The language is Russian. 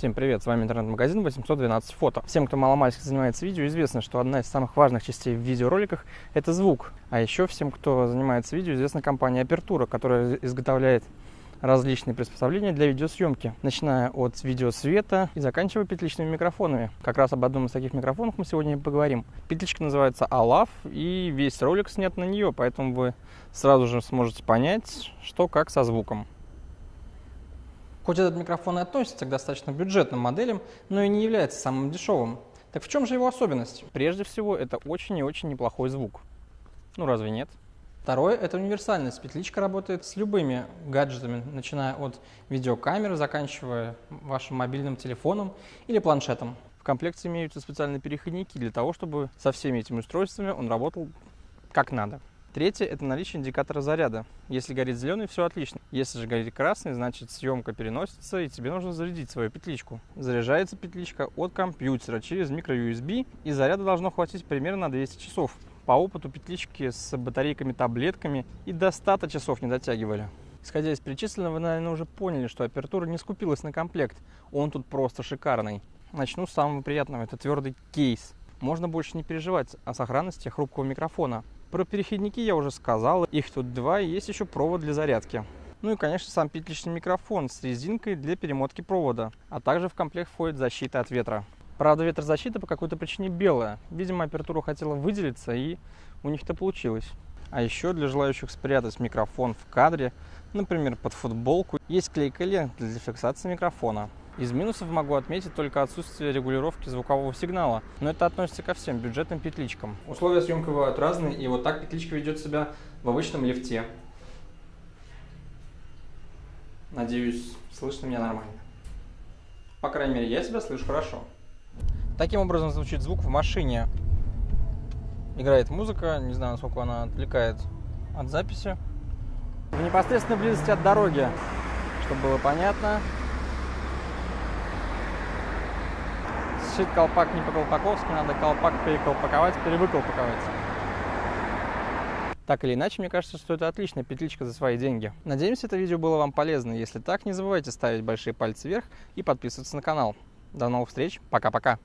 Всем привет, с вами интернет-магазин 812 фото. Всем, кто маломальски занимается видео, известно, что одна из самых важных частей в видеороликах – это звук. А еще всем, кто занимается видео, известна компания Apertura, которая изготовляет различные приспособления для видеосъемки, начиная от видеосвета и заканчивая петличными микрофонами. Как раз об одном из таких микрофонов мы сегодня и поговорим. Петличка называется Alaf, и весь ролик снят на нее, поэтому вы сразу же сможете понять, что как со звуком. Хоть этот микрофон и относится к достаточно бюджетным моделям, но и не является самым дешевым. Так в чем же его особенность? Прежде всего, это очень и очень неплохой звук. Ну разве нет? Второе – это универсальность. Петличка работает с любыми гаджетами, начиная от видеокамеры, заканчивая вашим мобильным телефоном или планшетом. В комплекте имеются специальные переходники для того, чтобы со всеми этими устройствами он работал как надо. Третье – это наличие индикатора заряда. Если горит зеленый, все отлично. Если же горит красный, значит съемка переносится, и тебе нужно зарядить свою петличку. Заряжается петличка от компьютера через microUSB, и заряда должно хватить примерно на 200 часов. По опыту петлички с батарейками-таблетками и до 100 часов не дотягивали. Исходя из перечисленного, вы, наверное, уже поняли, что апертура не скупилась на комплект. Он тут просто шикарный. Начну с самого приятного. Это твердый кейс. Можно больше не переживать о сохранности хрупкого микрофона. Про переходники я уже сказал, их тут два, и есть еще провод для зарядки. Ну и, конечно, сам петличный микрофон с резинкой для перемотки провода, а также в комплект входит защита от ветра. Правда, ветрозащита по какой-то причине белая. Видимо, апертура хотела выделиться, и у них это получилось. А еще для желающих спрятать микрофон в кадре, например, под футболку, есть клейкая лента для фиксации микрофона. Из минусов могу отметить только отсутствие регулировки звукового сигнала, но это относится ко всем бюджетным петличкам. Условия съемки бывают разные, и вот так петличка ведет себя в обычном лифте. Надеюсь, слышно меня нормально. По крайней мере, я себя слышу хорошо. Таким образом звучит звук в машине. Играет музыка, не знаю, насколько она отвлекает от записи. В непосредственной близости от дороги, чтобы было понятно, сшить колпак не по-колпаковски, надо колпак переколпаковать, перевыколпаковать. Так или иначе, мне кажется, что это отличная петличка за свои деньги. Надеемся, это видео было вам полезно. Если так, не забывайте ставить большие пальцы вверх и подписываться на канал. До новых встреч. Пока-пока.